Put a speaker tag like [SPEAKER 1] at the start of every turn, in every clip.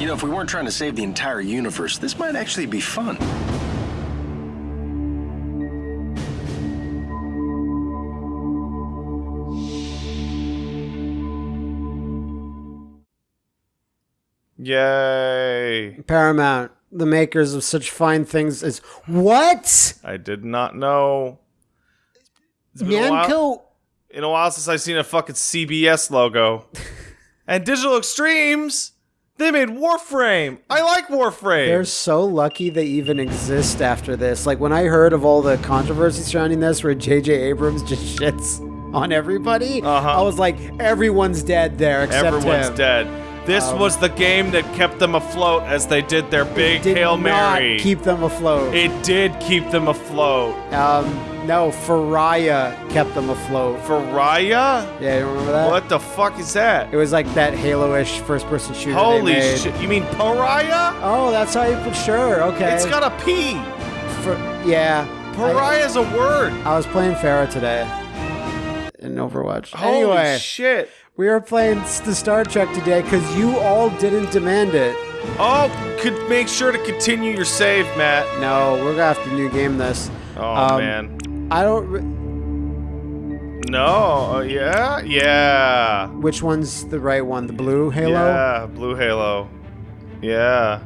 [SPEAKER 1] You know, if we weren't trying to save the entire universe, this might actually be fun.
[SPEAKER 2] Yay.
[SPEAKER 3] Paramount, the makers of such fine things as what?
[SPEAKER 2] I did not know. It's been a while,
[SPEAKER 3] Namco.
[SPEAKER 2] in a while since I've seen a fucking CBS logo. and Digital Extremes, they made Warframe. I like Warframe.
[SPEAKER 3] They're so lucky they even exist after this. Like when I heard of all the controversy surrounding this, where J.J. Abrams just shits on everybody,
[SPEAKER 2] Uh-huh.
[SPEAKER 3] I was like, everyone's dead there except
[SPEAKER 2] Everyone's
[SPEAKER 3] him.
[SPEAKER 2] dead. This was the game that kept them afloat as they did their big
[SPEAKER 3] Did
[SPEAKER 2] Hail
[SPEAKER 3] not
[SPEAKER 2] Mary.
[SPEAKER 3] keep them afloat.
[SPEAKER 2] it did keep them afloat.
[SPEAKER 3] um, no, Faraya kept them afloat.
[SPEAKER 2] Faraya?
[SPEAKER 3] Yeah, you remember that?
[SPEAKER 2] What the fuck is that?
[SPEAKER 3] It was like that Halo-ish first-person shooter.
[SPEAKER 2] Holy shit. You mean Pariah?
[SPEAKER 3] Oh, that's how you put. Sure, okay.
[SPEAKER 2] It's got a P.
[SPEAKER 3] For, yeah.
[SPEAKER 2] is a word.
[SPEAKER 3] I, I was playing Pharah today in Overwatch.
[SPEAKER 2] Holy
[SPEAKER 3] anyway,
[SPEAKER 2] shit.
[SPEAKER 3] we were playing the Star Trek today because you all didn't demand it.
[SPEAKER 2] Oh, could make sure to continue your save, Matt.
[SPEAKER 3] No, we're gonna have to new game this.
[SPEAKER 2] Oh
[SPEAKER 3] Um,
[SPEAKER 2] man.
[SPEAKER 3] I don't. Re-
[SPEAKER 2] No. Uh, yeah. Yeah.
[SPEAKER 3] which one's the right one? The blue Halo.
[SPEAKER 2] Yeah. Blue Halo. Yeah.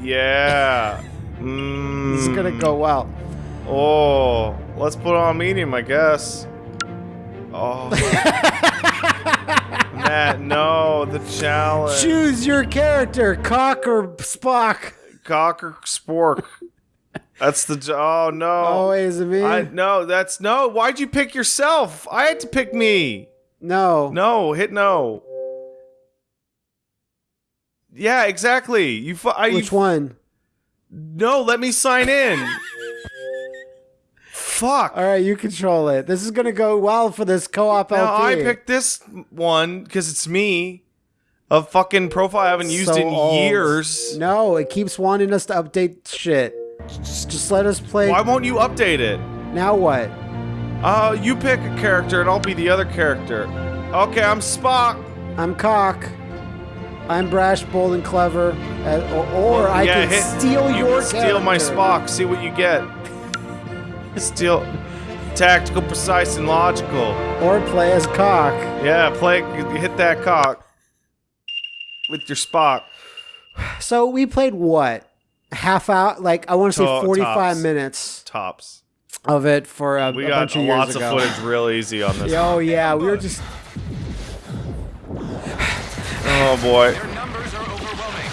[SPEAKER 2] Yeah. Mm.
[SPEAKER 3] This is gonna go well.
[SPEAKER 2] Oh, let's put on medium, I guess. Oh. Matt, no, the challenge.
[SPEAKER 3] Choose your character, Cock or Spock.
[SPEAKER 2] Cock or spork. That's the. Oh no.
[SPEAKER 3] Oh, is it me?
[SPEAKER 2] I no. That's no. Why'd you pick yourself? I had to pick me.
[SPEAKER 3] no.
[SPEAKER 2] No, hit no. Yeah, exactly. You. fu- I,
[SPEAKER 3] Which one?
[SPEAKER 2] No, let me sign in. Fuck.
[SPEAKER 3] All right, you control it. This is gonna go well for this co-op
[SPEAKER 2] Now
[SPEAKER 3] LP.
[SPEAKER 2] I picked this one because it's me. A fucking profile I haven't used
[SPEAKER 3] So
[SPEAKER 2] in
[SPEAKER 3] old.
[SPEAKER 2] years.
[SPEAKER 3] No, it keeps wanting us to update shit. Just, just let us play.
[SPEAKER 2] Why won't you update it?
[SPEAKER 3] Now what?
[SPEAKER 2] Uh, you pick a character and I'll be the other character. Okay, I'm Spock.
[SPEAKER 3] I'm Cock. I'm brash, bold, and clever. Uh, or or
[SPEAKER 2] Well,
[SPEAKER 3] I
[SPEAKER 2] yeah,
[SPEAKER 3] can
[SPEAKER 2] hit-
[SPEAKER 3] steal
[SPEAKER 2] you
[SPEAKER 3] your
[SPEAKER 2] can steal my. Spock. See what you get. steal, tactical, precise, and logical.
[SPEAKER 3] Or play as Cock.
[SPEAKER 2] Yeah, play. Hit that cock with your Spock.
[SPEAKER 3] So we played what? Half out? Like I want to say 45
[SPEAKER 2] tops.
[SPEAKER 3] minutes
[SPEAKER 2] Tops.
[SPEAKER 3] of it for a,
[SPEAKER 2] We
[SPEAKER 3] a
[SPEAKER 2] got
[SPEAKER 3] bunch of years
[SPEAKER 2] lots
[SPEAKER 3] ago.
[SPEAKER 2] of footage real easy on this.
[SPEAKER 3] Oh yeah, we were just
[SPEAKER 2] Oh boy.
[SPEAKER 4] Numbers are overwhelming.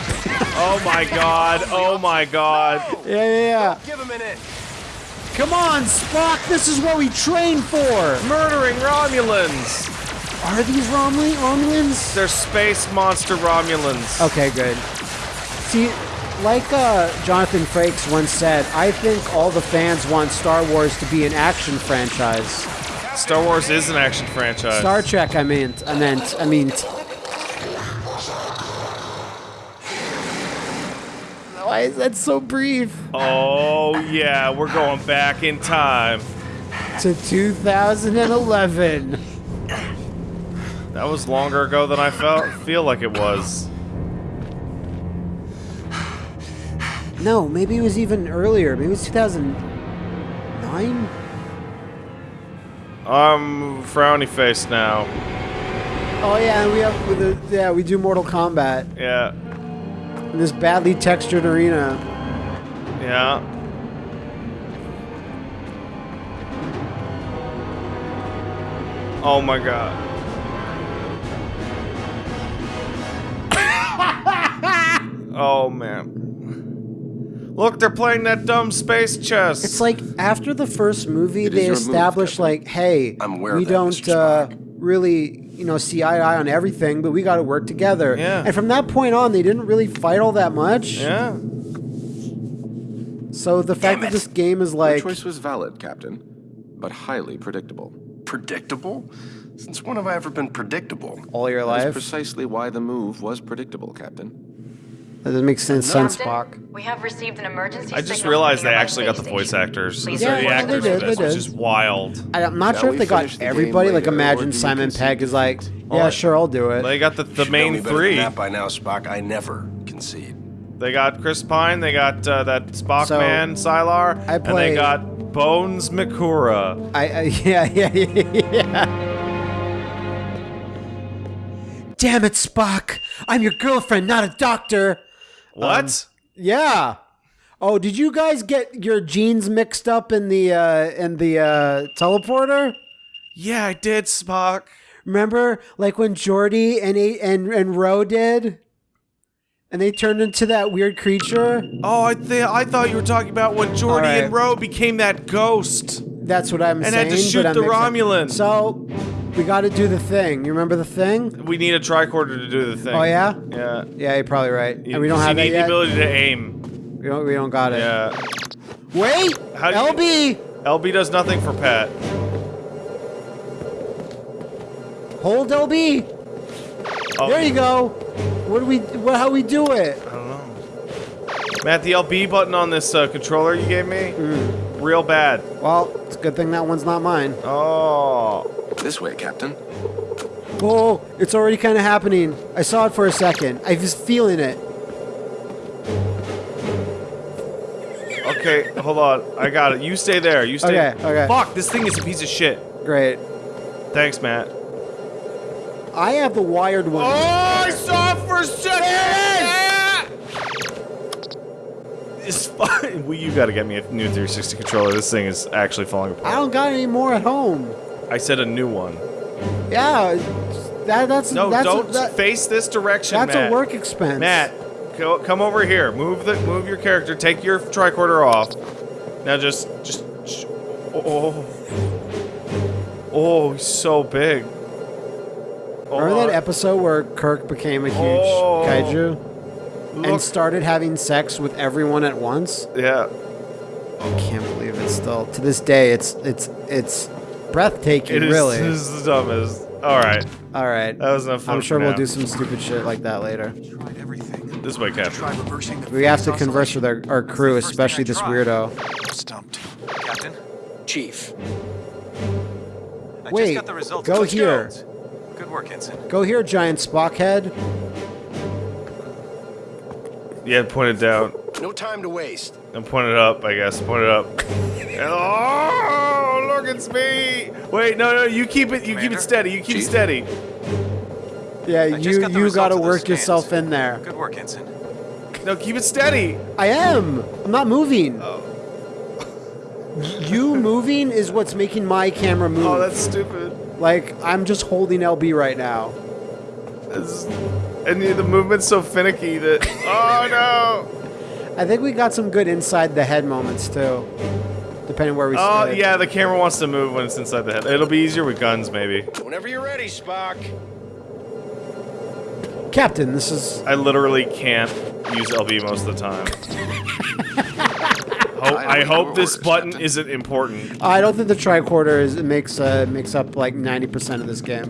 [SPEAKER 2] Oh my god. Oh my god.
[SPEAKER 3] yeah yeah yeah.
[SPEAKER 4] Give them an inch.
[SPEAKER 3] Come on, Spock. This is what we train for.
[SPEAKER 2] Murdering Romulans.
[SPEAKER 3] Are these Romul- Romulans?
[SPEAKER 2] They're space monster Romulans.
[SPEAKER 3] Okay, good. See, like uh, Jonathan Frakes once said, I think all the fans want Star Wars to be an action franchise.
[SPEAKER 2] Star Wars is an action franchise.
[SPEAKER 3] Star Trek, I meant, I meant, I mean. Why is that so brief?
[SPEAKER 2] oh yeah, we're going back in time.
[SPEAKER 3] To 2011.
[SPEAKER 2] That was longer ago than I felt feel like it was.
[SPEAKER 3] No, maybe it was even earlier. Maybe it was 2009.
[SPEAKER 2] I'm frowny face now.
[SPEAKER 3] Oh yeah, and we have with the yeah we do Mortal Kombat
[SPEAKER 2] Yeah.
[SPEAKER 3] in this badly textured arena.
[SPEAKER 2] Yeah. Oh my god. oh man. Look, they're playing that dumb space chess.
[SPEAKER 3] It's like after the first movie,
[SPEAKER 1] It is
[SPEAKER 3] they
[SPEAKER 1] your move,
[SPEAKER 3] established like, hey,
[SPEAKER 1] I'm aware
[SPEAKER 3] we
[SPEAKER 1] that,
[SPEAKER 3] don't uh, really, you know, see eye to eye on everything, but we got to work together.
[SPEAKER 2] Yeah.
[SPEAKER 3] And from that point on, they didn't really fight all that much.
[SPEAKER 2] yeah.
[SPEAKER 3] So the fact
[SPEAKER 1] Damn
[SPEAKER 3] that this game is like
[SPEAKER 5] Your
[SPEAKER 3] like,
[SPEAKER 5] choice was valid, Captain, but highly predictable.
[SPEAKER 1] Predictable? Since when have I ever been predictable?
[SPEAKER 3] all your
[SPEAKER 5] That is
[SPEAKER 3] life.
[SPEAKER 5] precisely why the move was predictable, Captain.
[SPEAKER 3] That doesn't make sense, sense,
[SPEAKER 4] Captain,
[SPEAKER 3] Spock.
[SPEAKER 4] We have received an emergency
[SPEAKER 2] I just realized they actually got the voice actors.
[SPEAKER 4] Please
[SPEAKER 2] Those are the
[SPEAKER 4] report
[SPEAKER 3] they
[SPEAKER 2] actors
[SPEAKER 3] did,
[SPEAKER 2] for
[SPEAKER 3] they
[SPEAKER 2] this, which is wild.
[SPEAKER 3] I, am not
[SPEAKER 5] Shall
[SPEAKER 3] sure if they got
[SPEAKER 5] the
[SPEAKER 3] everybody. Like, imagine Simon? Pegg is like, yeah, sure, I'll do it.
[SPEAKER 2] They got the, the
[SPEAKER 1] Should know me
[SPEAKER 2] main three.
[SPEAKER 1] That by now, Spock. I never concede.
[SPEAKER 2] They got Chris Pine, they got uh, that Spock
[SPEAKER 3] So,
[SPEAKER 2] man, Sylar,
[SPEAKER 3] I
[SPEAKER 2] and they got Bones Mikura.
[SPEAKER 3] I, I yeah, yeah, yeah, yeah. Damn it, Spock! I'm your girlfriend, not a doctor.
[SPEAKER 2] What?
[SPEAKER 3] Yeah. Oh, did you guys get your genes mixed up in the uh in the uh teleporter?
[SPEAKER 2] yeah, I did, Spock.
[SPEAKER 3] Remember, like when Geordi and A- and and Ro did, and they turned into that weird creature.
[SPEAKER 2] Oh, I th- I thought you were talking about when
[SPEAKER 3] Geordi right.
[SPEAKER 2] and Ro became that ghost.
[SPEAKER 3] That's what I'm
[SPEAKER 2] And
[SPEAKER 3] saying.
[SPEAKER 2] And had to shoot the
[SPEAKER 3] mixed up.
[SPEAKER 2] Romulan.
[SPEAKER 3] So we got to do the thing. You remember the thing?
[SPEAKER 2] We need a tricorder to do the thing.
[SPEAKER 3] Oh yeah.
[SPEAKER 2] Yeah.
[SPEAKER 3] Yeah, you're probably right. And we don't have
[SPEAKER 2] you
[SPEAKER 3] that
[SPEAKER 2] need
[SPEAKER 3] yet.
[SPEAKER 2] the ability to aim.
[SPEAKER 3] We don't. We don't got it.
[SPEAKER 2] Yeah.
[SPEAKER 3] Wait.
[SPEAKER 2] How do you-
[SPEAKER 3] LB,
[SPEAKER 2] LB does nothing for Pat.
[SPEAKER 3] hold LB.
[SPEAKER 2] Oh,
[SPEAKER 3] There you go. What do we? What? How we do it?
[SPEAKER 2] I don't know. Matt, the LB button on this uh, controller you gave me,
[SPEAKER 3] Hmm.
[SPEAKER 2] real bad.
[SPEAKER 3] Well, it's a good thing that one's not mine.
[SPEAKER 2] Oh.
[SPEAKER 5] This way, Captain.
[SPEAKER 3] Oh, it's already kind of happening. I saw it for a second. I was feeling it.
[SPEAKER 2] Okay, hold on. I got it. You stay there. You stay.
[SPEAKER 3] Okay, okay.
[SPEAKER 2] Fuck, this thing is a piece of shit.
[SPEAKER 3] Great.
[SPEAKER 2] Thanks, Matt.
[SPEAKER 3] I have the wired one.
[SPEAKER 2] Oh, I saw it for a second! It's fine. Well, you gotta get me a new 360 controller. This thing is actually falling apart.
[SPEAKER 3] I don't got any more at home.
[SPEAKER 2] I said a new one.
[SPEAKER 3] Yeah, that that's
[SPEAKER 2] No,
[SPEAKER 3] that's
[SPEAKER 2] don't
[SPEAKER 3] a, that,
[SPEAKER 2] face this direction,
[SPEAKER 3] that's
[SPEAKER 2] Matt.
[SPEAKER 3] a work expense.
[SPEAKER 2] Matt, go, come over here. Move the move your character. Take your tricorder off. Now just just. sh- Oh. Oh, he's so big. Oh,
[SPEAKER 3] Remember that oh. episode where Kirk became a huge
[SPEAKER 2] Oh.
[SPEAKER 3] kaiju
[SPEAKER 2] Look,
[SPEAKER 3] and started having sex with everyone at once?
[SPEAKER 2] yeah.
[SPEAKER 3] I can't believe it. Still to this day, it's it's it's breathtaking.
[SPEAKER 2] It is,
[SPEAKER 3] really.
[SPEAKER 2] This is the dumbest. All right,
[SPEAKER 3] All right.
[SPEAKER 2] that was enough fun.
[SPEAKER 3] I'm sure
[SPEAKER 2] for
[SPEAKER 3] we'll
[SPEAKER 2] now.
[SPEAKER 3] do some stupid shit like that later.
[SPEAKER 6] Tried everything.
[SPEAKER 2] This way, Captain.
[SPEAKER 6] Tried reversing the
[SPEAKER 3] We have to converse with our, our crew,
[SPEAKER 6] That's the first
[SPEAKER 3] especially this weirdo.
[SPEAKER 6] Stumped. Captain,
[SPEAKER 1] Chief,
[SPEAKER 6] I
[SPEAKER 3] Wait,
[SPEAKER 6] just got the results.
[SPEAKER 3] go
[SPEAKER 6] Let's
[SPEAKER 3] here.
[SPEAKER 6] Good work, Ensign.
[SPEAKER 3] Go here, giant Spock head.
[SPEAKER 2] Yeah, point it down.
[SPEAKER 1] no time to waste.
[SPEAKER 2] And point it up, I guess. Point it up. oh, look, it's me. Wait, no, no, you keep it. You keep it steady. You keep it steady.
[SPEAKER 3] Yeah,
[SPEAKER 6] just
[SPEAKER 3] you
[SPEAKER 6] got
[SPEAKER 3] you got to work
[SPEAKER 6] scans.
[SPEAKER 3] yourself in there.
[SPEAKER 6] Good work, Ensign.
[SPEAKER 2] No, keep it steady.
[SPEAKER 3] I am. I'm not moving.
[SPEAKER 2] Oh.
[SPEAKER 3] You moving is what's making my camera move.
[SPEAKER 2] Oh, that's stupid.
[SPEAKER 3] like I'm just holding LB right now.
[SPEAKER 2] It's- and the the movement's so finicky that. Oh no.
[SPEAKER 3] I think we got some good inside the head moments too, depending where we.
[SPEAKER 2] Oh
[SPEAKER 3] stood.
[SPEAKER 2] yeah, the camera wants to move when it's inside the head. It'll be easier with guns, maybe.
[SPEAKER 1] Whenever you're ready, Spock.
[SPEAKER 3] Captain, this is.
[SPEAKER 2] I literally can't use LB most of the time. Hope, I
[SPEAKER 5] await
[SPEAKER 2] hope this
[SPEAKER 5] orders,
[SPEAKER 2] button
[SPEAKER 5] Captain.
[SPEAKER 2] isn't important.
[SPEAKER 3] I don't think the tricorder is it makes uh, makes up like 90% of this game.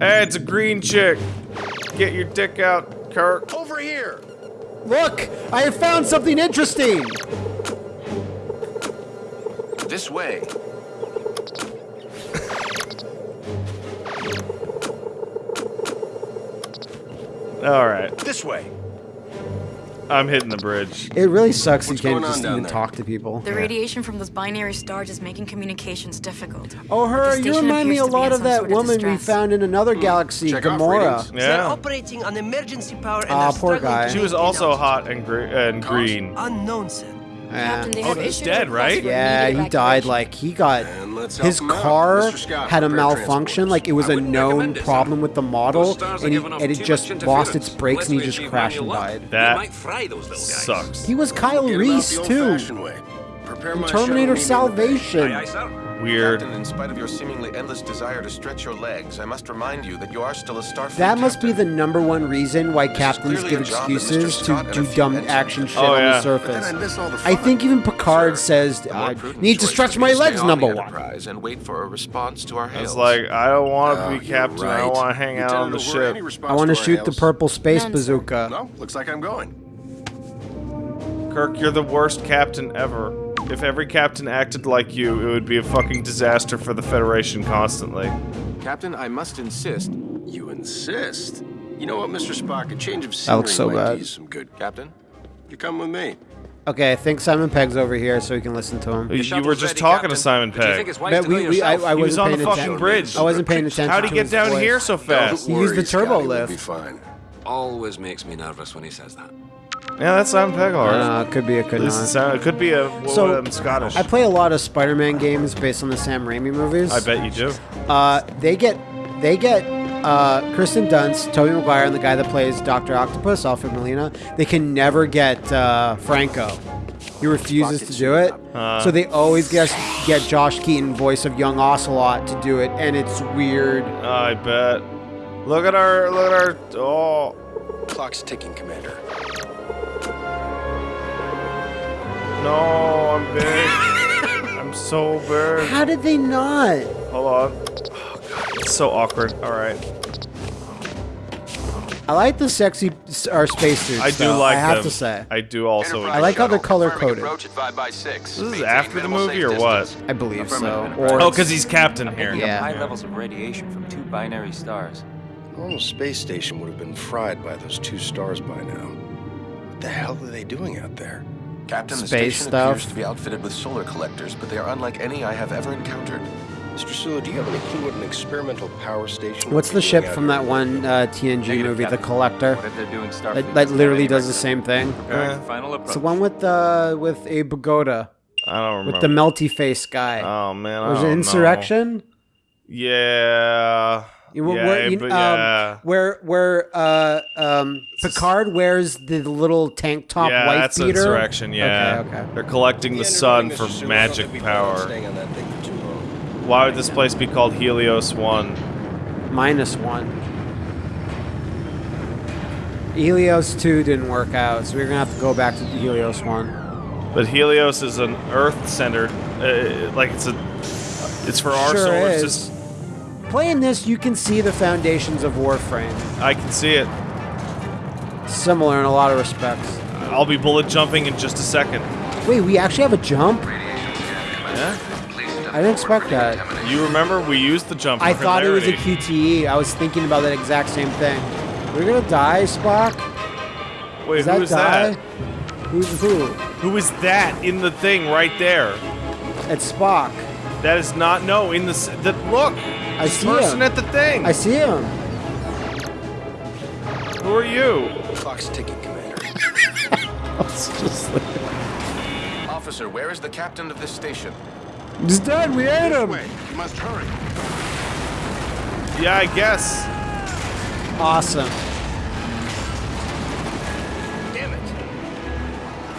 [SPEAKER 2] Hey, it's a green chick. Get your dick out, Kirk.
[SPEAKER 1] Over here.
[SPEAKER 3] Look, I have found something interesting.
[SPEAKER 5] This way.
[SPEAKER 2] All right,
[SPEAKER 1] This way.
[SPEAKER 2] I'm hitting the bridge.
[SPEAKER 3] It really sucks
[SPEAKER 5] What's
[SPEAKER 3] you can't just even
[SPEAKER 5] there?
[SPEAKER 3] talk to people.
[SPEAKER 4] The radiation from those binary stars is making communications difficult.
[SPEAKER 3] Oh, her, you remind me a
[SPEAKER 4] appears to be
[SPEAKER 3] lot of that
[SPEAKER 4] sort of
[SPEAKER 3] woman we found in another galaxy,
[SPEAKER 5] Check
[SPEAKER 3] Gamora.
[SPEAKER 5] readings.
[SPEAKER 7] They're
[SPEAKER 2] Yeah.
[SPEAKER 7] operating on emergency power and
[SPEAKER 3] Ah, poor guy.
[SPEAKER 2] She was also
[SPEAKER 7] altitude.
[SPEAKER 2] hot and, gre- and green.
[SPEAKER 7] Unknown, sir.
[SPEAKER 3] Yeah.
[SPEAKER 4] Captain, they
[SPEAKER 2] Oh, he's dead, right?
[SPEAKER 3] Yeah, he died like he got
[SPEAKER 5] And let's help
[SPEAKER 3] his car had a malfunction, like it was a known problem with the model,
[SPEAKER 8] Those stars are
[SPEAKER 3] and, he, and it just lost its brakes and he just crashed and died.
[SPEAKER 2] That
[SPEAKER 8] we might fry those little guys.
[SPEAKER 2] Sucks.
[SPEAKER 3] He was Kyle
[SPEAKER 1] Get 'em out
[SPEAKER 3] Reese too.
[SPEAKER 1] old-fashioned way. Prepare my
[SPEAKER 3] Terminator
[SPEAKER 1] shuttle immediately.
[SPEAKER 3] Salvation.
[SPEAKER 8] Aye, aye, sir.
[SPEAKER 2] weird.
[SPEAKER 5] Captain, in spite of your seemingly endless desire to stretch your legs, I must remind you that you are still a Starfleet
[SPEAKER 3] That must be the number one reason why
[SPEAKER 5] is
[SPEAKER 3] captains give
[SPEAKER 5] a job that Mr.
[SPEAKER 3] excuses to
[SPEAKER 5] Scott and a
[SPEAKER 3] do dumb action shit
[SPEAKER 2] Oh,
[SPEAKER 3] on
[SPEAKER 2] yeah.
[SPEAKER 3] the surface.
[SPEAKER 1] I'd miss all the
[SPEAKER 3] I think even Picard
[SPEAKER 5] Sir,
[SPEAKER 3] says, I
[SPEAKER 5] uh,
[SPEAKER 3] need to stretch my legs, number one.
[SPEAKER 5] Enterprise and wait for a response to our hails.
[SPEAKER 2] It's like I don't want to
[SPEAKER 1] Oh,
[SPEAKER 2] be
[SPEAKER 1] you're
[SPEAKER 2] captain. I
[SPEAKER 1] right.
[SPEAKER 2] want to hang out on the
[SPEAKER 1] Lieutenant O'Rourke, any
[SPEAKER 2] ship.
[SPEAKER 3] I want to
[SPEAKER 1] our
[SPEAKER 3] shoot the purple space
[SPEAKER 4] None,
[SPEAKER 3] bazooka.
[SPEAKER 1] No, looks like I'm going.
[SPEAKER 2] Kirk, you're the worst captain ever. If every captain acted like you, it would be a fucking disaster for the Federation constantly.
[SPEAKER 5] Captain, I must insist.
[SPEAKER 1] You insist. You know what, Mr. Spock? A change of scenery
[SPEAKER 3] That
[SPEAKER 1] scenery
[SPEAKER 3] looks so
[SPEAKER 1] might
[SPEAKER 3] bad.
[SPEAKER 1] do you some good.
[SPEAKER 5] Captain?
[SPEAKER 1] You come with me.
[SPEAKER 3] Okay, I think Simon Pegg's over here so we can listen to him.
[SPEAKER 2] You
[SPEAKER 6] shuttle's
[SPEAKER 2] were just
[SPEAKER 6] ready,
[SPEAKER 2] talking to Simon
[SPEAKER 6] But do
[SPEAKER 2] Pegg.
[SPEAKER 6] think it's wise
[SPEAKER 3] But we, we, I,
[SPEAKER 6] yourself?
[SPEAKER 3] I
[SPEAKER 2] He was on the fucking
[SPEAKER 3] attention.
[SPEAKER 2] bridge.
[SPEAKER 3] I wasn't paying attention.
[SPEAKER 2] How'd he get down
[SPEAKER 3] voice.
[SPEAKER 2] here so fast?
[SPEAKER 3] He used the turbo
[SPEAKER 1] we'll
[SPEAKER 3] lift.
[SPEAKER 1] be fine.
[SPEAKER 6] Always makes me nervous when he says that.
[SPEAKER 2] Yeah, that's Simon Pegg, alright.
[SPEAKER 3] Uh, could be, it could
[SPEAKER 2] At least it,
[SPEAKER 3] not.
[SPEAKER 2] sound, it could be a what
[SPEAKER 3] So,
[SPEAKER 2] um, Scottish.
[SPEAKER 3] I play a lot of Spider-Man games based on the Sam Raimi movies.
[SPEAKER 2] I bet you do.
[SPEAKER 3] Uh, they get they get uh, Kristen Dunst, Tobey Maguire, and the guy that plays Doctor Octopus, Alfred Molina. They can never get uh, Franco. He refuses to do it,
[SPEAKER 2] Uh.
[SPEAKER 3] so they always get get Josh Keaton, voice of young Ocelot, to do it, and it's weird.
[SPEAKER 2] I bet. Look at our, look at our, oh.
[SPEAKER 1] Clock's ticking, Commander.
[SPEAKER 2] No, I'm big. I'm so big.
[SPEAKER 3] How did they not?
[SPEAKER 2] Hold on. Oh, God, it's so awkward. Alright.
[SPEAKER 3] I like the sexy s- or spacesuits.
[SPEAKER 2] I do
[SPEAKER 3] though,
[SPEAKER 2] like
[SPEAKER 3] I have
[SPEAKER 2] them.
[SPEAKER 3] to say.
[SPEAKER 2] I do also.
[SPEAKER 3] I like how they're color coded.
[SPEAKER 5] Approach at 5 by 6
[SPEAKER 2] This is after the movie or what?
[SPEAKER 3] I believe so. Or
[SPEAKER 2] Oh, because he's captain here.
[SPEAKER 8] Picking
[SPEAKER 3] Yeah.
[SPEAKER 8] high levels of radiation from two binary stars.
[SPEAKER 1] A normal space station would have been fried by those two stars by now. What the hell are they doing out there?
[SPEAKER 5] Captain, the
[SPEAKER 3] Space
[SPEAKER 5] station
[SPEAKER 3] stuff.
[SPEAKER 5] appears to be outfitted with solar collectors, but they are unlike any I have ever encountered.
[SPEAKER 1] Mr. Sulu, do you have any clue what an experimental power station
[SPEAKER 3] what's the ship from that one uh, TNG
[SPEAKER 8] Negative,
[SPEAKER 3] movie, The Collector?
[SPEAKER 8] Whatever they're doing,
[SPEAKER 3] That, that literally does the same thing.
[SPEAKER 8] Preparing for final approach.
[SPEAKER 3] It's the one with uh, with Abe Vigoda,
[SPEAKER 2] I don't remember.
[SPEAKER 3] with the melty face guy.
[SPEAKER 2] Oh man, I
[SPEAKER 3] Was it
[SPEAKER 2] don't know.
[SPEAKER 3] Insurrection?
[SPEAKER 2] Yeah.
[SPEAKER 3] You-
[SPEAKER 2] yeah,
[SPEAKER 3] where, you-
[SPEAKER 2] but
[SPEAKER 3] um,
[SPEAKER 2] yeah.
[SPEAKER 3] where where uh, um, Picard wears the little tank top
[SPEAKER 2] yeah,
[SPEAKER 3] white
[SPEAKER 2] that's
[SPEAKER 3] beater.
[SPEAKER 2] insurrection. Yeah,
[SPEAKER 3] Okay, okay.
[SPEAKER 2] they're collecting the
[SPEAKER 1] Yeah,
[SPEAKER 2] sun for
[SPEAKER 1] Sulu, I don't
[SPEAKER 2] magic
[SPEAKER 1] think we plan on
[SPEAKER 2] power.
[SPEAKER 1] Staying on that thing for.
[SPEAKER 2] Why would this place be called Helios One?
[SPEAKER 3] Minus one. Helios two didn't work out, so we're gonna have to go back to Helios one.
[SPEAKER 2] But Helios is an Earth-centered, uh, like it's a, it's for our
[SPEAKER 3] Sure
[SPEAKER 2] solar
[SPEAKER 3] is.
[SPEAKER 2] system.
[SPEAKER 3] Playing this, you can see the foundations of Warframe.
[SPEAKER 2] I can see it.
[SPEAKER 3] Similar in a lot of respects.
[SPEAKER 2] I'll be bullet jumping in just a second.
[SPEAKER 3] Wait, we actually have a jump?
[SPEAKER 2] Yeah.
[SPEAKER 3] I didn't expect that.
[SPEAKER 2] You remember we used the jump.
[SPEAKER 3] I thought it was a. QTE. I was thinking about that exact same thing. We're gonna die, Spock?
[SPEAKER 2] Wait,
[SPEAKER 3] Is that
[SPEAKER 2] who is
[SPEAKER 3] die?
[SPEAKER 2] that?
[SPEAKER 3] Who's who?
[SPEAKER 2] Who is that in the thing right there?
[SPEAKER 3] It's Spock.
[SPEAKER 2] That is not no in the the look.
[SPEAKER 3] I see
[SPEAKER 2] person
[SPEAKER 3] him.
[SPEAKER 2] at the thing.
[SPEAKER 3] I see him.
[SPEAKER 2] Who are you?
[SPEAKER 1] Clock's ticking, Commander.
[SPEAKER 3] Just like,
[SPEAKER 5] Officer, where is the captain of this station?
[SPEAKER 3] he's dead. We ate him.
[SPEAKER 1] You must hurry.
[SPEAKER 2] Yeah, I guess.
[SPEAKER 3] Awesome.
[SPEAKER 1] Damn it.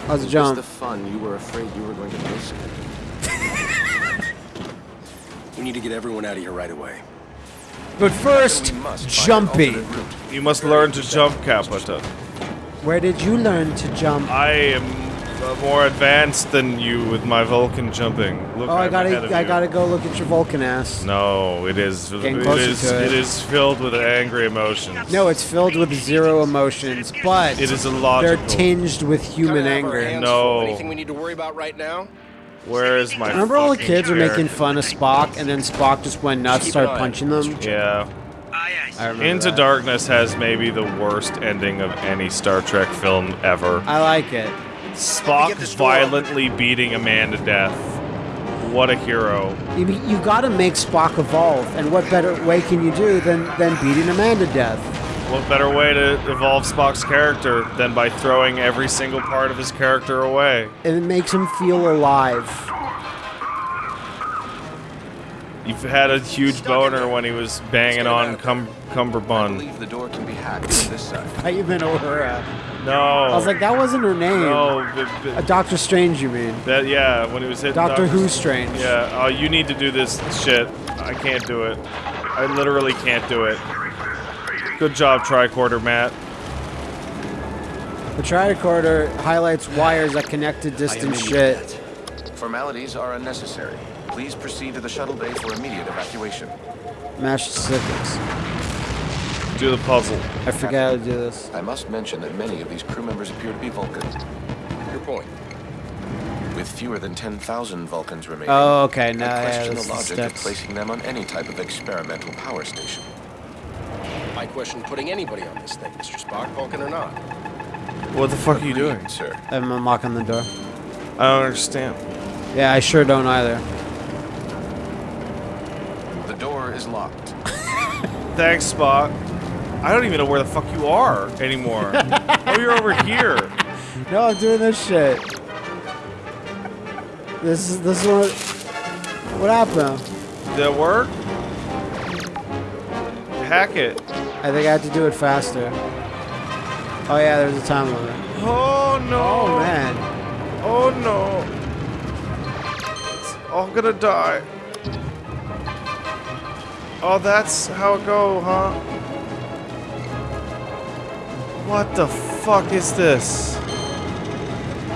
[SPEAKER 3] How's the
[SPEAKER 5] Was
[SPEAKER 3] jump?
[SPEAKER 5] the fun you were afraid you were going to miss?
[SPEAKER 1] We need to get everyone out of here right away.
[SPEAKER 3] But first,
[SPEAKER 5] We must
[SPEAKER 3] jumpy.
[SPEAKER 2] You must learn to jump, Capita.
[SPEAKER 3] Where did you learn to jump?
[SPEAKER 2] I am uh, more advanced than you with my Vulcan jumping. Look,
[SPEAKER 3] Oh, I
[SPEAKER 2] I'm ahead
[SPEAKER 3] gotta,
[SPEAKER 2] of
[SPEAKER 3] I
[SPEAKER 2] you.
[SPEAKER 3] gotta go look at your Vulcan ass.
[SPEAKER 2] No, it is. It
[SPEAKER 3] Getting closer
[SPEAKER 2] is.
[SPEAKER 3] to it.
[SPEAKER 2] It is filled with angry emotions.
[SPEAKER 3] No, it's filled with zero emotions, but
[SPEAKER 2] It is
[SPEAKER 3] a
[SPEAKER 2] they're
[SPEAKER 3] tinged with human
[SPEAKER 1] Kinda have our
[SPEAKER 3] anger.
[SPEAKER 2] No.
[SPEAKER 1] Anything we need to worry about right now?
[SPEAKER 2] Where is my?
[SPEAKER 3] Remember all the
[SPEAKER 2] fucking
[SPEAKER 3] kids were making fun of Spock, and then Spock just went nuts,
[SPEAKER 1] Keep
[SPEAKER 3] started punching them?
[SPEAKER 2] Yeah.
[SPEAKER 3] I remember
[SPEAKER 2] Into
[SPEAKER 3] that.
[SPEAKER 2] Darkness has maybe the worst ending of any Star Trek film ever.
[SPEAKER 3] I like it.
[SPEAKER 2] Spock violently beating a man to death. What a hero.
[SPEAKER 3] You, you gotta make Spock evolve, and what better way can you do than, than beating a man to death?
[SPEAKER 2] What better way to evolve Spock's character than by throwing every single part of his character away?
[SPEAKER 3] And it makes him feel alive.
[SPEAKER 2] You've had a huge boner when he was banging on cum
[SPEAKER 5] I
[SPEAKER 2] Cumberbund.
[SPEAKER 5] believe the door can be hacked from this side.
[SPEAKER 3] I even Aurora.
[SPEAKER 2] No.
[SPEAKER 3] I was like, that wasn't her name.
[SPEAKER 2] no, but,
[SPEAKER 3] A Doctor Strange, you mean?
[SPEAKER 2] that yeah, when he was hitting
[SPEAKER 3] Doctor
[SPEAKER 2] Doctor
[SPEAKER 3] Who Strange.
[SPEAKER 2] Yeah, oh, you need to do this shit. I can't do it. I literally can't do it. Good job, tricorder, Matt.
[SPEAKER 3] The tricorder highlights wires that connect to distant shit.
[SPEAKER 5] Formalities are unnecessary. Please proceed to the shuttle bay for immediate evacuation.
[SPEAKER 3] Mash specifics.
[SPEAKER 2] Do the puzzle.
[SPEAKER 3] I forgot how to do this.
[SPEAKER 5] I must mention that many of these crew members appear to be Vulcan. Your point. With fewer than 10,000 Vulcans remaining,
[SPEAKER 3] Oh, okay.
[SPEAKER 5] I
[SPEAKER 3] Now yeah,
[SPEAKER 5] question
[SPEAKER 3] this
[SPEAKER 5] the
[SPEAKER 3] is
[SPEAKER 5] logic of placing them on any type of experimental power station.
[SPEAKER 9] I question putting anybody on this thing, Mr. Spock, Vulcan or not.
[SPEAKER 2] What the fuck are you doing?
[SPEAKER 5] Agreed, sir?
[SPEAKER 3] I'm unlocking the door.
[SPEAKER 2] I don't understand.
[SPEAKER 3] Yeah, I sure don't either.
[SPEAKER 5] The door is locked.
[SPEAKER 2] Thanks, Spock. I don't even know where the fuck you are anymore. oh, you're over here.
[SPEAKER 3] No, I'm doing this shit. This is this is what. What happened?
[SPEAKER 2] Did that work? Hack it.
[SPEAKER 3] I think I have to do it faster. Oh yeah, there's a time limit.
[SPEAKER 2] Oh no.
[SPEAKER 3] Oh man.
[SPEAKER 2] Oh no. Oh, it's all gonna die. Oh, that's how it go, huh? What the fuck is this?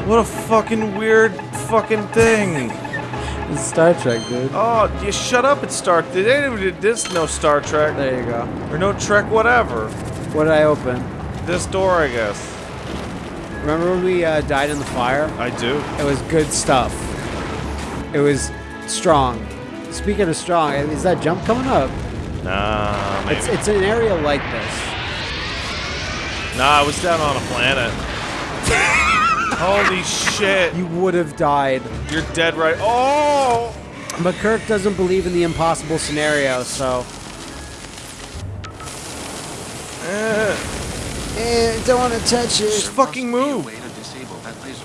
[SPEAKER 2] What a fucking weird fucking thing.
[SPEAKER 3] It's Star Trek, dude.
[SPEAKER 2] Oh, you shut up It's Star. They didn't even did this no Star Trek
[SPEAKER 3] There you go.
[SPEAKER 2] or no Trek whatever.
[SPEAKER 3] What did I open?
[SPEAKER 2] This door, I guess.
[SPEAKER 3] Remember when we uh, died in the fire?
[SPEAKER 2] I do.
[SPEAKER 3] It was good stuff. It was strong. Speaking of strong, is that jump coming up?
[SPEAKER 2] Nah, maybe.
[SPEAKER 3] It's it's an area like this.
[SPEAKER 2] Nah, I was down on a planet. Holy shit.
[SPEAKER 3] You would have died.
[SPEAKER 2] You're dead right. Oh!
[SPEAKER 3] But Kirk doesn't believe in the impossible scenario, so.
[SPEAKER 2] Eh,
[SPEAKER 3] Eh, don't want to touch it.
[SPEAKER 2] just
[SPEAKER 3] it.
[SPEAKER 2] fucking
[SPEAKER 5] Must be a
[SPEAKER 2] move.
[SPEAKER 5] disable that laser.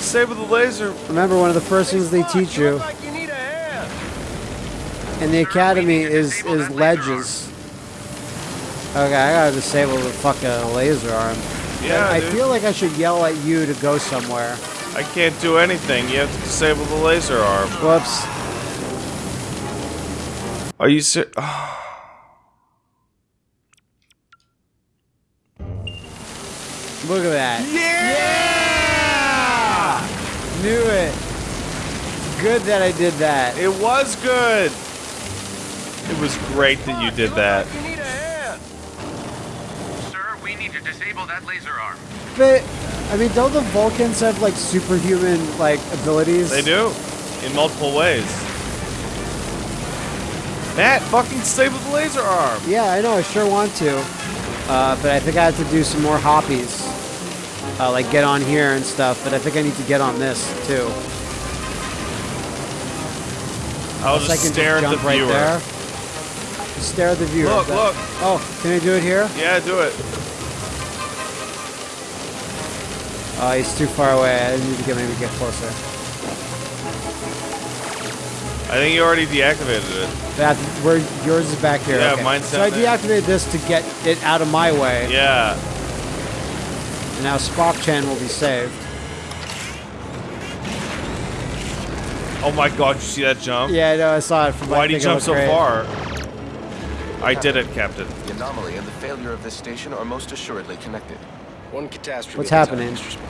[SPEAKER 2] Save with the laser.
[SPEAKER 3] Remember, one of the first things they teach you
[SPEAKER 9] Like you need a hand.
[SPEAKER 3] in the academy is is ledges. Okay, I gotta disable the fucking laser arm.
[SPEAKER 2] Yeah,
[SPEAKER 3] I
[SPEAKER 2] dude.
[SPEAKER 3] feel like I should yell at you to go somewhere.
[SPEAKER 2] I can't do anything. You have to disable the laser arm.
[SPEAKER 3] Whoops.
[SPEAKER 2] Are you ser-
[SPEAKER 3] Look at that. Yeah! Knew it. Good that I did that.
[SPEAKER 2] It was good. It was great that you did that.
[SPEAKER 9] You need a hand.
[SPEAKER 10] Sir, we need to disable that laser arm.
[SPEAKER 3] But I mean, don't the Vulcans have like superhuman like abilities?
[SPEAKER 2] They do. In multiple ways. Matt, fucking disable the laser arm.
[SPEAKER 3] Yeah, I know. I sure want to, uh, but I think I have to do some more hoppies, uh, like get on here and stuff. But I think I need to get on this too.
[SPEAKER 2] I'll
[SPEAKER 3] So I can
[SPEAKER 2] stare at the
[SPEAKER 3] jump right
[SPEAKER 2] viewer.
[SPEAKER 3] there. Stare at the viewer.
[SPEAKER 2] Look,
[SPEAKER 3] That-
[SPEAKER 2] look.
[SPEAKER 3] Oh, can I do it here?
[SPEAKER 2] Yeah, do it.
[SPEAKER 3] Oh, he's too far away. I need to get maybe get closer.
[SPEAKER 2] I think you already deactivated it.
[SPEAKER 3] That where yours is back here.
[SPEAKER 2] Yeah,
[SPEAKER 3] okay.
[SPEAKER 2] mine's
[SPEAKER 3] So I
[SPEAKER 2] down there.
[SPEAKER 3] deactivated this to get it out of my way.
[SPEAKER 2] Yeah.
[SPEAKER 3] And now Spock Chan will be saved.
[SPEAKER 2] Oh my god, you see that jump?
[SPEAKER 3] Yeah, I know. I saw it from.
[SPEAKER 2] Why did you jump so far?
[SPEAKER 3] far?
[SPEAKER 2] I did it, Captain.
[SPEAKER 5] The anomaly and the failure of this station are most assuredly connected.
[SPEAKER 9] One catastrophe.
[SPEAKER 3] What's
[SPEAKER 9] at a time,
[SPEAKER 3] happening?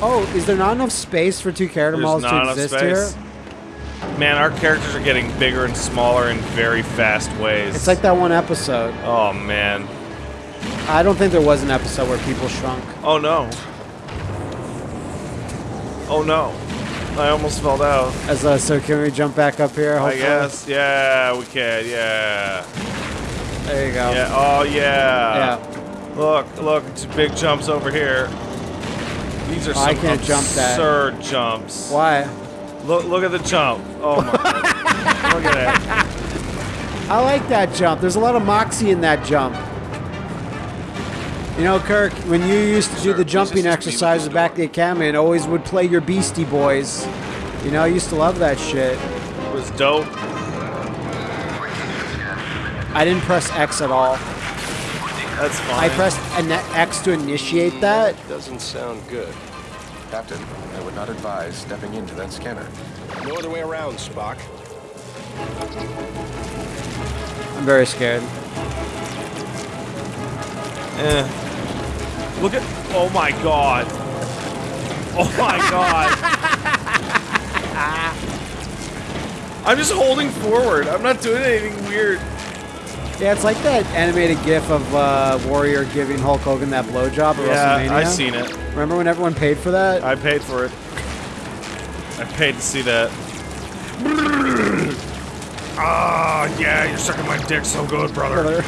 [SPEAKER 3] Oh, is there not enough space for two character
[SPEAKER 2] There's
[SPEAKER 3] models to exist
[SPEAKER 2] space.
[SPEAKER 3] here?
[SPEAKER 2] Man, our characters are getting bigger and smaller in very fast ways.
[SPEAKER 3] It's like that one episode.
[SPEAKER 2] Oh man.
[SPEAKER 3] I don't think there was an episode where people shrunk.
[SPEAKER 2] Oh no. Oh no. I almost fell down.
[SPEAKER 3] As uh, so, can we jump back up here?
[SPEAKER 2] I
[SPEAKER 3] hopefully?
[SPEAKER 2] guess. Yeah, we can. Yeah.
[SPEAKER 3] There you go.
[SPEAKER 2] Yeah. Oh yeah.
[SPEAKER 3] Yeah.
[SPEAKER 2] Look, look, big jumps over here. These are
[SPEAKER 3] Oh, I
[SPEAKER 2] some
[SPEAKER 3] can't jump that.
[SPEAKER 2] absurd jumps.
[SPEAKER 3] Why?
[SPEAKER 2] Look, look at the jump. Oh my god. Look at that.
[SPEAKER 3] I like that jump. There's a lot of moxie in that jump. You know, Kirk, when you used to do the jumping exercises back at the academy and always would play your Beastie Boys, You know, I used to love that shit.
[SPEAKER 2] It was dope.
[SPEAKER 3] I didn't press X at all.
[SPEAKER 2] That's fine.
[SPEAKER 3] I pressed an X to initiate that.
[SPEAKER 9] Doesn't sound good.
[SPEAKER 5] Captain, I would not advise stepping into that scanner.
[SPEAKER 9] No other way around, Spock.
[SPEAKER 3] I'm very scared.
[SPEAKER 2] Eh. Look at. Oh my god. Oh my god. I'm just holding forward. I'm not doing anything weird.
[SPEAKER 3] Yeah, it's like that animated GIF of uh, Warrior giving Hulk Hogan that blowjob at
[SPEAKER 2] Yeah,
[SPEAKER 3] WrestleMania.
[SPEAKER 2] I seen it.
[SPEAKER 3] Remember when everyone paid for that?
[SPEAKER 2] I paid for it. I paid to see that. Ah, yeah, you're sucking my dick so good, brother.
[SPEAKER 3] Brother.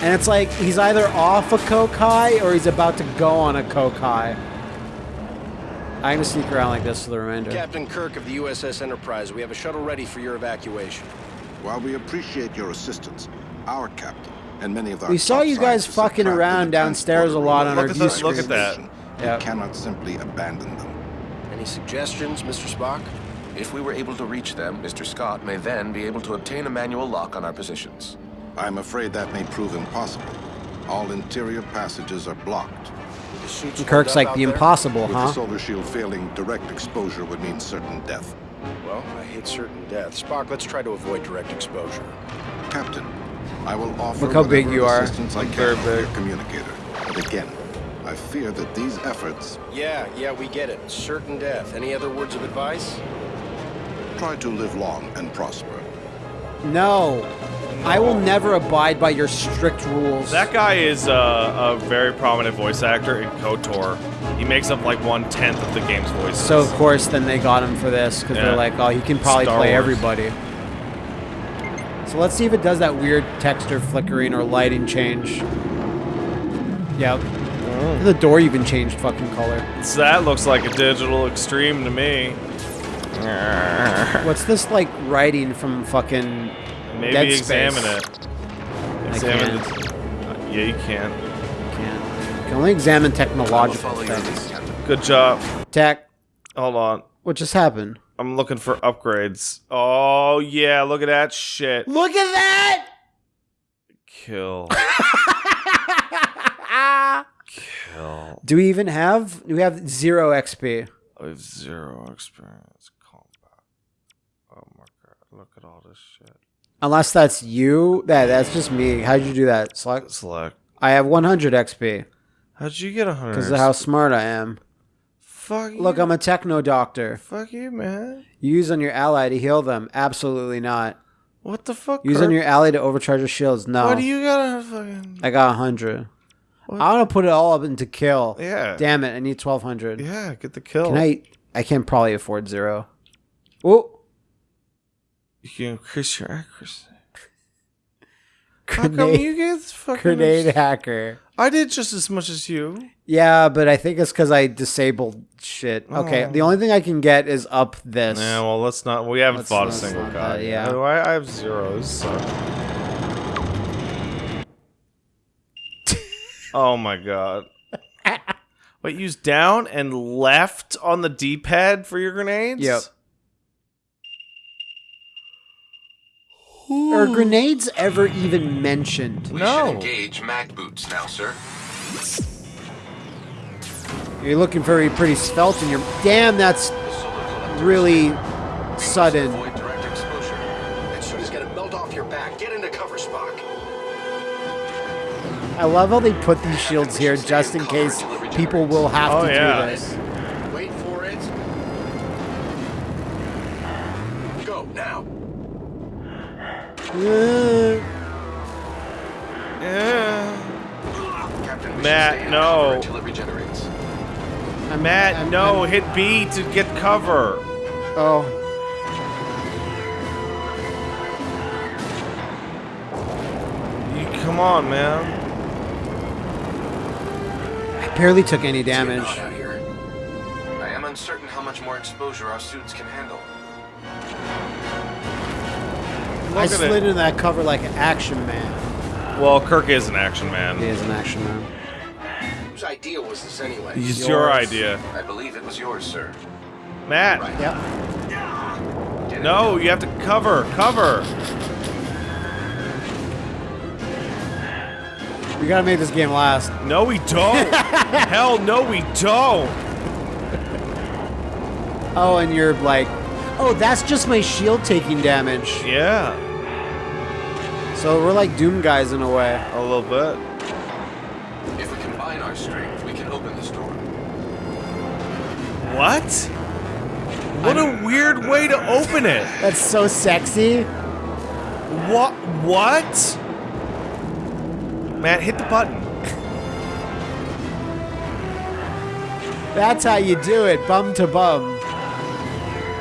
[SPEAKER 3] And it's like he's either off a coke high or he's about to go on a coke high. I'm gonna sneak around like this for the remainder.
[SPEAKER 9] Captain Kirk of the USS Enterprise, we have a shuttle ready for your evacuation.
[SPEAKER 11] While we appreciate your assistance, our captain and many of our
[SPEAKER 3] We saw you guys fucking around downstairs a lot on
[SPEAKER 11] transporter
[SPEAKER 3] our
[SPEAKER 11] room
[SPEAKER 3] view
[SPEAKER 11] of
[SPEAKER 2] Look at that.
[SPEAKER 3] Yep.
[SPEAKER 11] We cannot simply abandon them.
[SPEAKER 9] Any suggestions, Mr. Spock?
[SPEAKER 5] If we were able to reach them, Mr. Scott may then be able to obtain a manual lock on our positions.
[SPEAKER 11] I'm afraid that may prove impossible. All interior passages are blocked.
[SPEAKER 3] Kirk's like the
[SPEAKER 9] out there?
[SPEAKER 3] impossible,
[SPEAKER 11] With
[SPEAKER 3] huh?
[SPEAKER 11] the solar shield failing, direct exposure would mean certain death.
[SPEAKER 9] Well, I hate certain death. Spock, let's try to avoid direct exposure.
[SPEAKER 11] Captain, I will offer
[SPEAKER 3] Look how big you are.
[SPEAKER 11] assistance I
[SPEAKER 2] I'm
[SPEAKER 11] can
[SPEAKER 2] very
[SPEAKER 11] with your communicator. But again, I fear that these efforts
[SPEAKER 9] Yeah, yeah, we get it. Certain death. Any other words of advice?
[SPEAKER 11] try to live long and prosper.
[SPEAKER 3] No. I will never abide by your strict rules.
[SPEAKER 2] That guy is uh, a very prominent voice actor in KOTOR. He makes up like one tenth of the game's voices.
[SPEAKER 3] so of course then they got him for this because
[SPEAKER 2] Yeah.
[SPEAKER 3] they're like, oh, he can probably
[SPEAKER 2] Star
[SPEAKER 3] play
[SPEAKER 2] Wars.
[SPEAKER 3] everybody. So let's see if it does that weird texture flickering or lighting change. Yep.
[SPEAKER 2] Mm.
[SPEAKER 3] The door even changed fucking color.
[SPEAKER 2] So that looks like a digital extreme to me.
[SPEAKER 3] What's this like writing from fucking
[SPEAKER 2] Maybe
[SPEAKER 3] Dead
[SPEAKER 2] examine
[SPEAKER 3] Space?
[SPEAKER 2] it.
[SPEAKER 3] I
[SPEAKER 2] Examine
[SPEAKER 3] can't.
[SPEAKER 2] it. Yeah, you can.
[SPEAKER 3] Can't. Can only examine technological
[SPEAKER 5] follow
[SPEAKER 3] things.
[SPEAKER 2] Good job.
[SPEAKER 3] Tech.
[SPEAKER 2] Hold on.
[SPEAKER 3] What just happened?
[SPEAKER 2] I'm looking for upgrades. Oh yeah, look at that shit.
[SPEAKER 3] Look at that!
[SPEAKER 2] Kill. Kill.
[SPEAKER 3] Do we even have? We have zero XP.
[SPEAKER 2] I have zero experience combat. Oh my god, look at all this shit.
[SPEAKER 3] Unless that's you. That that's just me. How'd you do that? Select.
[SPEAKER 2] Select.
[SPEAKER 3] I have 100 XP
[SPEAKER 2] How'd you get hundred?
[SPEAKER 3] because of how smart I am.
[SPEAKER 2] Fuck you.
[SPEAKER 3] Look, I'm a techno doctor.
[SPEAKER 2] Fuck you, man.
[SPEAKER 3] Use on your ally to heal them. Absolutely not.
[SPEAKER 2] What the fuck?
[SPEAKER 3] Use on your ally to overcharge your shields. No.
[SPEAKER 2] What do you gotta fucking?
[SPEAKER 3] I got 100.
[SPEAKER 2] What?
[SPEAKER 3] I want to put it all up into kill.
[SPEAKER 2] Yeah.
[SPEAKER 3] Damn it! I need 1200.
[SPEAKER 2] Yeah, get the kill.
[SPEAKER 3] Can I? I can probably afford zero. Oh,
[SPEAKER 2] You can increase your accuracy. How come you guys fucking?
[SPEAKER 3] grenade hacker.
[SPEAKER 2] I did just as much as you.
[SPEAKER 3] Yeah, but I think it's because I disabled shit. Okay,
[SPEAKER 2] Oh.
[SPEAKER 3] the only thing I can get is up this.
[SPEAKER 2] Yeah, well, let's not. We haven't
[SPEAKER 3] Let's-
[SPEAKER 2] fought a single
[SPEAKER 3] not
[SPEAKER 2] guy.
[SPEAKER 3] that,
[SPEAKER 2] yet.
[SPEAKER 3] yeah.
[SPEAKER 2] I, I have zeros. So. oh my god. Wait, use down and left on the D-pad for your grenades?
[SPEAKER 3] Yep. Are hmm. grenades ever even mentioned?
[SPEAKER 5] We
[SPEAKER 2] No.
[SPEAKER 5] should engage mag boots now, sir.
[SPEAKER 3] You're looking very pretty svelte, and you're damn. That's
[SPEAKER 5] The solar collectors
[SPEAKER 3] really sudden.
[SPEAKER 5] Avoid direct exposure.
[SPEAKER 9] That suit is gonna melt off your back. Get into cover, Spock.
[SPEAKER 3] I love how they put these shields here just in case people will have
[SPEAKER 2] Oh,
[SPEAKER 3] to
[SPEAKER 2] yeah.
[SPEAKER 3] do this.
[SPEAKER 5] Captain,
[SPEAKER 2] Matt,
[SPEAKER 5] should stay in
[SPEAKER 2] no.
[SPEAKER 5] until it regenerates.
[SPEAKER 3] I'm,
[SPEAKER 2] Matt,
[SPEAKER 3] I'm-
[SPEAKER 2] no,
[SPEAKER 3] I'm-
[SPEAKER 2] hit B to get cover.
[SPEAKER 3] oh,
[SPEAKER 2] You come on, man.
[SPEAKER 3] I barely took any damage.
[SPEAKER 5] out here. I am uncertain how much more exposure our suits can handle.
[SPEAKER 3] I slid
[SPEAKER 2] it.
[SPEAKER 3] into that cover like an action man.
[SPEAKER 2] Well, Kirk is an action man.
[SPEAKER 3] He is an action man.
[SPEAKER 9] Whose idea was this anyway?
[SPEAKER 2] It's your idea.
[SPEAKER 5] I believe it was yours, sir.
[SPEAKER 2] Matt.
[SPEAKER 3] Yep.
[SPEAKER 2] No, you have to cover. Cover.
[SPEAKER 3] We gotta make this game last.
[SPEAKER 2] No, we don't. Hell no, we don't.
[SPEAKER 3] Oh, and you're like, oh, that's just my shield taking damage.
[SPEAKER 2] Yeah,
[SPEAKER 3] So we're like Doom guys in a way.
[SPEAKER 2] a little bit.
[SPEAKER 5] If we combine our strength, we can open this door.
[SPEAKER 2] What? What a weird way to open it.
[SPEAKER 3] That's so sexy.
[SPEAKER 2] What? What? Matt, hit the button.
[SPEAKER 3] That's how you do it, bum to bum.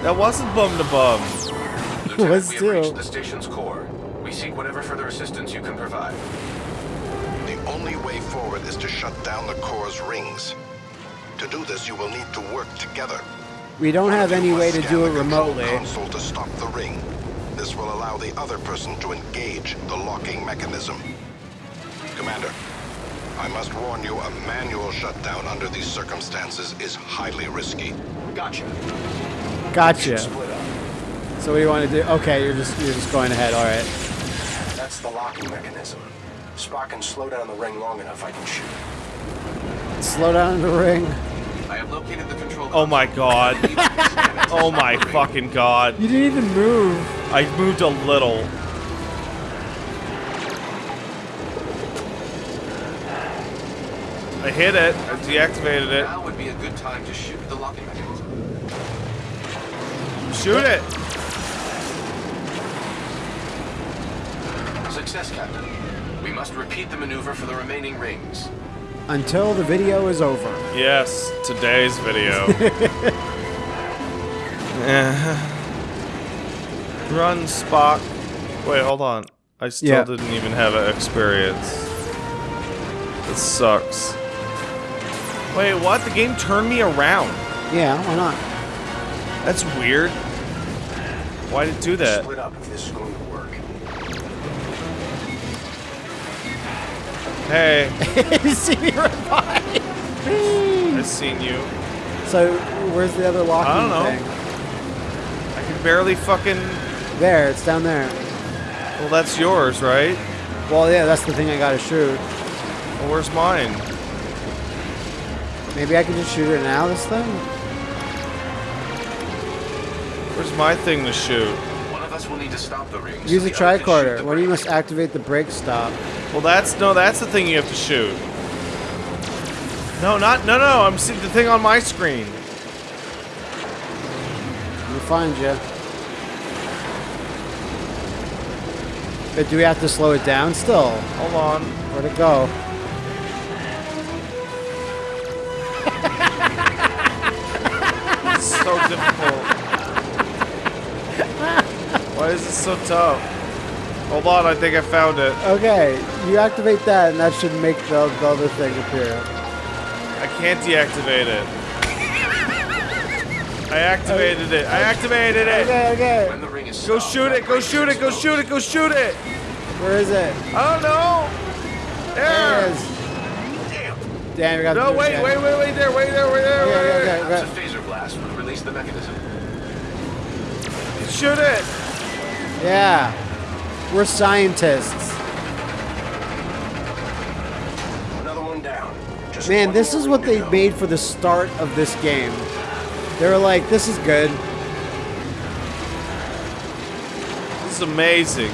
[SPEAKER 2] That wasn't bum to bum.
[SPEAKER 5] Lieutenant,
[SPEAKER 3] Was
[SPEAKER 5] we have
[SPEAKER 3] too.
[SPEAKER 5] reached the station's core. We seek whatever further assistance you can provide.
[SPEAKER 11] The only way forward is to shut down the core's rings. To do this, you will need to work together.
[SPEAKER 3] We don't have any way to do it remotely.
[SPEAKER 11] Console to stop the ring. This will allow the other person to engage the locking mechanism. Commander, I must warn you, a manual shutdown under these circumstances is highly risky.
[SPEAKER 9] Gotcha.
[SPEAKER 3] Gotcha. So what do you want to do? Okay, you're just you're just going ahead. All right.
[SPEAKER 9] That's the locking mechanism. Spock can slow down the ring long enough, I can shoot.
[SPEAKER 3] Slow down the ring.
[SPEAKER 5] I have located the control.
[SPEAKER 2] Oh my god. Oh my fucking god.
[SPEAKER 3] You didn't even move.
[SPEAKER 2] I moved a little. I hit it. I deactivated it.
[SPEAKER 5] Now would be a good time to shoot the locking mechanism.
[SPEAKER 2] Shoot it.
[SPEAKER 5] Success, Captain. We must repeat the maneuver for the remaining rings.
[SPEAKER 3] Until the video is over.
[SPEAKER 2] Yes, today's video. Run, Spock. Wait, hold on. I still
[SPEAKER 3] Yeah.
[SPEAKER 2] didn't even have an experience. This sucks. Wait, what? The game turned me around.
[SPEAKER 3] Yeah, why not?
[SPEAKER 2] That's weird. Why did it do that? Hey,
[SPEAKER 3] you see me right by.
[SPEAKER 2] I've seen you.
[SPEAKER 3] So where's the other locking
[SPEAKER 2] I don't know.
[SPEAKER 3] thing?
[SPEAKER 2] I can barely fucking.
[SPEAKER 3] There, it's down there.
[SPEAKER 2] Well, that's yours, right?
[SPEAKER 3] Well, yeah, that's the thing I gotta shoot.
[SPEAKER 2] Well, where's mine?
[SPEAKER 3] Maybe I can just shoot it now. This thing.
[SPEAKER 2] Where's my thing to shoot?
[SPEAKER 5] One of us will need to stop the rings.
[SPEAKER 3] Use
[SPEAKER 5] so
[SPEAKER 3] a
[SPEAKER 5] the other can shoot
[SPEAKER 3] tricorder.
[SPEAKER 5] the
[SPEAKER 3] When you
[SPEAKER 5] brake.
[SPEAKER 3] must activate the brake stop.
[SPEAKER 2] Well, that's no, that's the thing you have to shoot. No, not no, no. I'm seeing the thing on my screen.
[SPEAKER 3] Let me find you. But do we have to slow it down still?
[SPEAKER 2] Hold on.
[SPEAKER 3] Where'd it go?
[SPEAKER 2] Why is it so tough? Hold on, I think I found it.
[SPEAKER 3] Okay, you activate that, and that should make the, the other thing appear.
[SPEAKER 2] I can't deactivate it. I activated it. I activated it.
[SPEAKER 3] Okay, okay.
[SPEAKER 5] When the ring is
[SPEAKER 2] Go shoot it. Go shoot it. Go shoot it. Go shoot it.
[SPEAKER 3] Where is it?
[SPEAKER 2] I don't know.
[SPEAKER 3] There
[SPEAKER 2] There.
[SPEAKER 3] it is. Damn, we got
[SPEAKER 2] No,
[SPEAKER 3] to
[SPEAKER 2] wait, wait, wait, wait there, wait there, wait there,
[SPEAKER 3] Okay,
[SPEAKER 2] wait
[SPEAKER 3] okay,
[SPEAKER 2] there.
[SPEAKER 3] okay,
[SPEAKER 5] Perhaps
[SPEAKER 3] okay.
[SPEAKER 5] a phaser blast would release the mechanism.
[SPEAKER 2] Shoot it.
[SPEAKER 3] Yeah. We're scientists.
[SPEAKER 9] Another one down. Just
[SPEAKER 3] Man,
[SPEAKER 9] one
[SPEAKER 3] this is what they
[SPEAKER 9] go.
[SPEAKER 3] made for the start of this game. They were like, this is good.
[SPEAKER 2] This is amazing.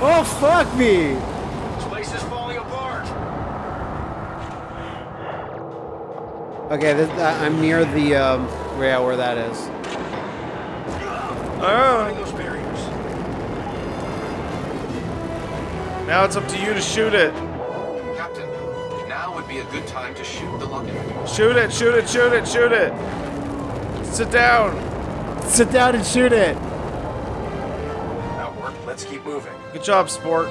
[SPEAKER 3] Oh, fuck me.
[SPEAKER 9] This place is falling apart.
[SPEAKER 3] Okay, this, uh, I'm near the, um, yeah, where that is.
[SPEAKER 2] Oh, now it's up to you to shoot it.
[SPEAKER 5] Captain, now would be a good time to shoot the locking.
[SPEAKER 2] Shoot it, shoot it, shoot it, shoot it. Sit down.
[SPEAKER 3] Sit down and shoot it.
[SPEAKER 9] That worked. Let's keep moving.
[SPEAKER 2] Good job, sport.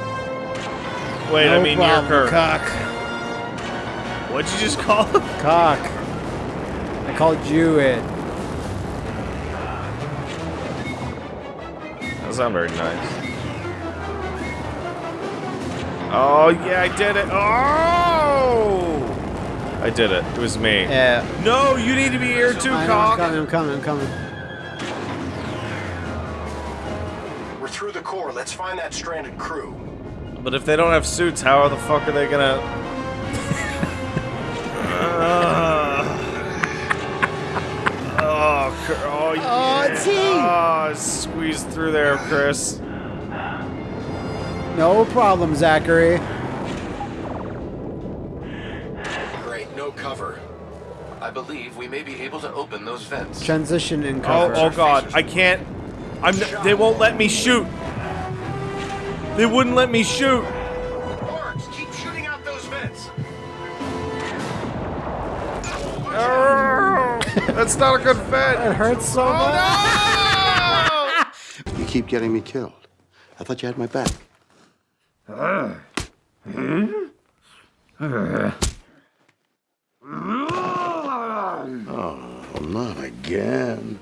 [SPEAKER 2] Wait,
[SPEAKER 3] no
[SPEAKER 2] I mean
[SPEAKER 3] problem,
[SPEAKER 2] your Kirk.
[SPEAKER 3] cock.
[SPEAKER 2] What'd you just call him?
[SPEAKER 3] Cock. I called you it.
[SPEAKER 2] That's not very nice. Oh, yeah, I did it. Oh! I did it. It was me.
[SPEAKER 3] Yeah.
[SPEAKER 2] No, you need to be here too,
[SPEAKER 3] I know, I'm coming, I'm coming, I'm coming.
[SPEAKER 9] We're through the core. Let's find that stranded crew.
[SPEAKER 2] But if they don't have suits, how the fuck are they gonna? Ah. oh, cr- oh, yeah.
[SPEAKER 3] it's he.
[SPEAKER 2] Oh, ah, squeezed through there, Chris.
[SPEAKER 3] No problem, Zachary.
[SPEAKER 5] Great, no cover. I believe we may be able to open those vents.
[SPEAKER 3] Transition in
[SPEAKER 2] Oh,
[SPEAKER 3] cover.
[SPEAKER 2] oh god, I can't. I'm. n- They won't let me shoot. They wouldn't let me shoot.
[SPEAKER 9] Barks, keep shooting out those vents.
[SPEAKER 2] That's not a good fit.
[SPEAKER 3] It hurts so oh, much.
[SPEAKER 12] You keep getting me killed. I thought you had my back. Oh, not again.